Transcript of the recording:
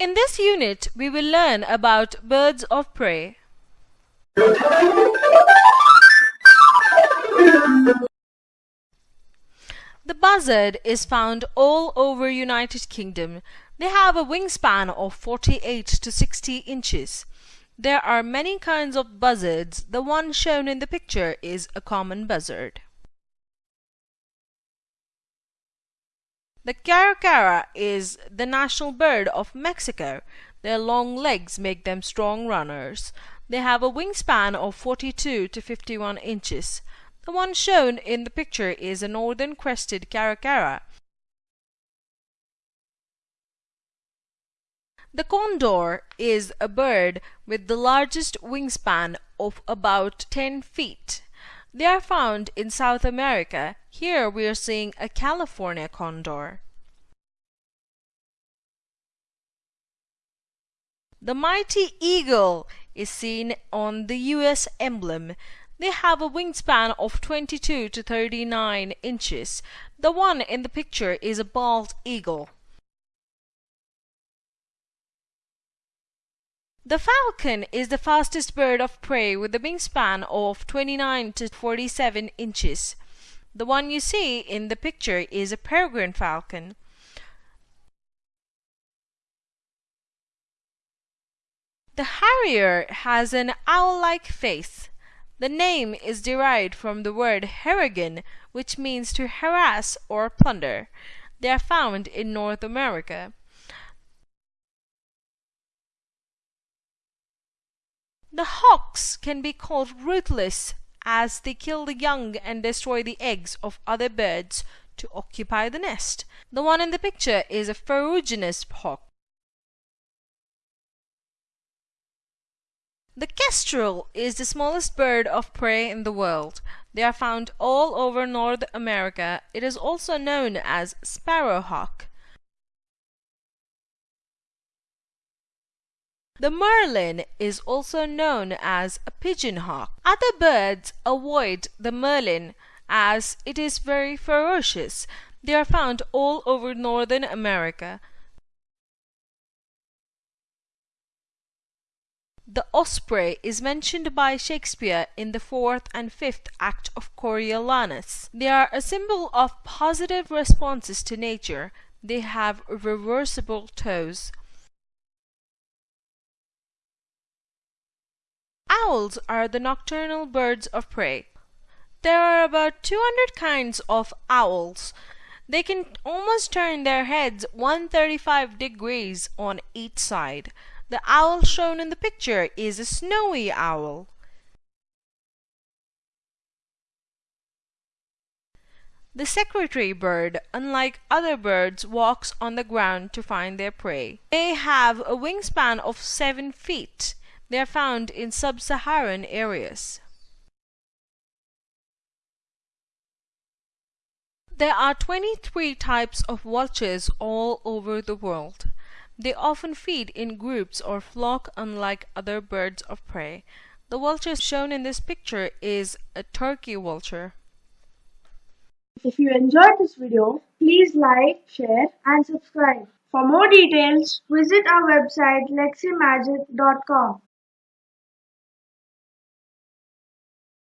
In this unit, we will learn about birds of prey. The buzzard is found all over United Kingdom. They have a wingspan of 48 to 60 inches. There are many kinds of buzzards. The one shown in the picture is a common buzzard. The caracara is the national bird of Mexico. Their long legs make them strong runners. They have a wingspan of 42 to 51 inches. The one shown in the picture is a northern crested caracara. The condor is a bird with the largest wingspan of about 10 feet. They are found in South America. Here we are seeing a California condor. The mighty eagle is seen on the US emblem. They have a wingspan of 22 to 39 inches. The one in the picture is a bald eagle. The falcon is the fastest bird of prey with a wingspan of 29 to 47 inches. The one you see in the picture is a peregrine falcon. The harrier has an owl-like face. The name is derived from the word harrigan, which means to harass or plunder. They are found in North America. The hawks can be called ruthless as they kill the young and destroy the eggs of other birds to occupy the nest. The one in the picture is a ferruginous hawk. The kestrel is the smallest bird of prey in the world. They are found all over North America. It is also known as sparrowhawk. The merlin is also known as a pigeon hawk. Other birds avoid the merlin as it is very ferocious. They are found all over northern America. The osprey is mentioned by Shakespeare in the fourth and fifth act of Coriolanus. They are a symbol of positive responses to nature. They have reversible toes. Owls are the nocturnal birds of prey. There are about 200 kinds of owls. They can almost turn their heads 135 degrees on each side. The owl shown in the picture is a snowy owl. The secretary bird, unlike other birds, walks on the ground to find their prey. They have a wingspan of 7 feet. They are found in sub-Saharan areas. There are 23 types of vultures all over the world. They often feed in groups or flock unlike other birds of prey. The vulture shown in this picture is a turkey vulture. If you enjoyed this video, please like, share and subscribe. For more details, visit our website leximagic.com.